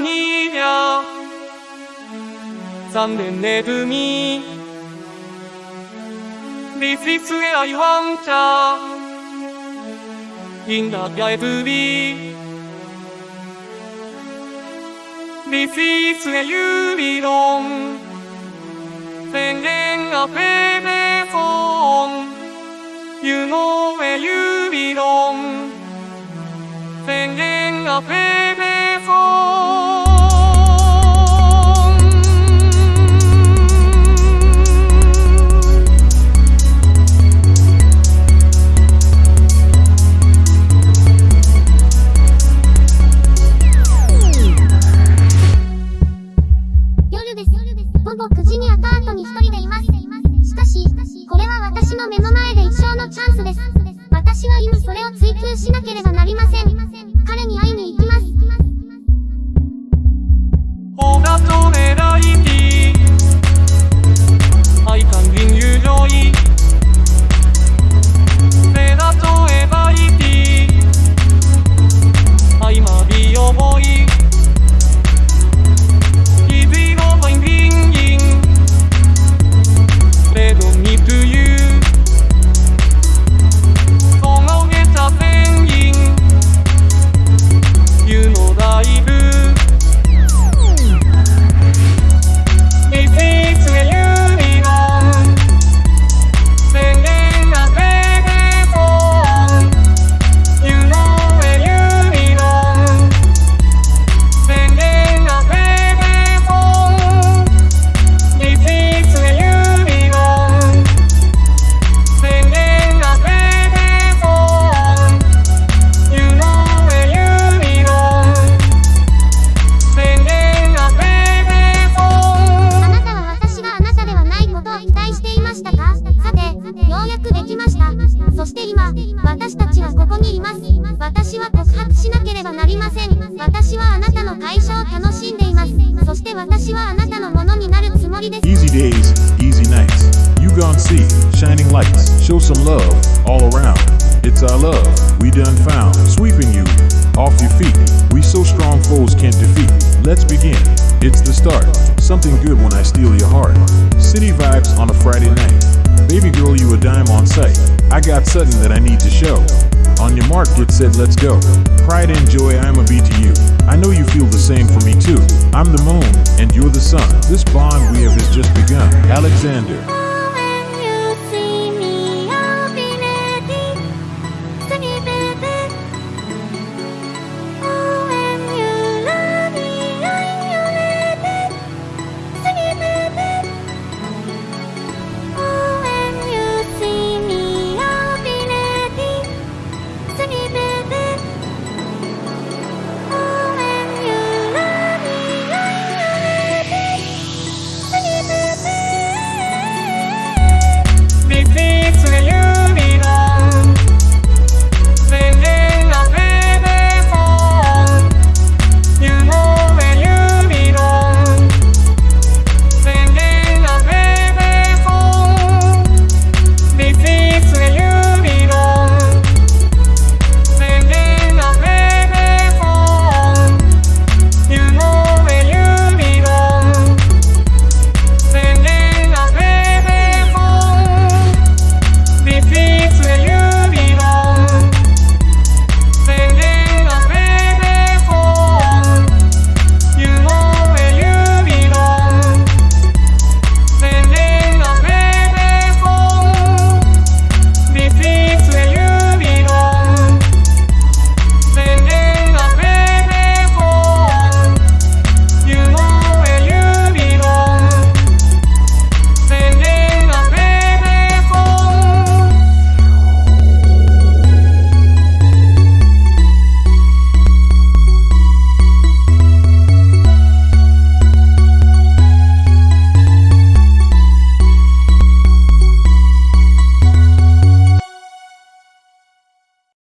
희며 잠든 내 둠이 리스리스의 아이 황자 인답야의 두비 리스리스의 유비동 생행 앞에 배송 유노의 유비동 생행 앞에 배송 の目の前で一生のチャンスです。私は今それを追求しなければなりません。彼に会いに行きます。そして今、私たちはここにいます。私は告白しなければなりません。私はあなたの会社を楽しんでいます。そして私はあなたのものになるつもりです。Easy days, easy nights. You gone see shining lights. Show some love all around. It's our love we done found. Sweeping you off your feet. We so strong foes can't defeat. Let's begin. Something that I need to show. On your mark, get set, let's go. Pride and joy, I'ma be to you. I know you feel the same for me too. I'm the moon, and you're the sun. This bond we have has just begun. Alexander.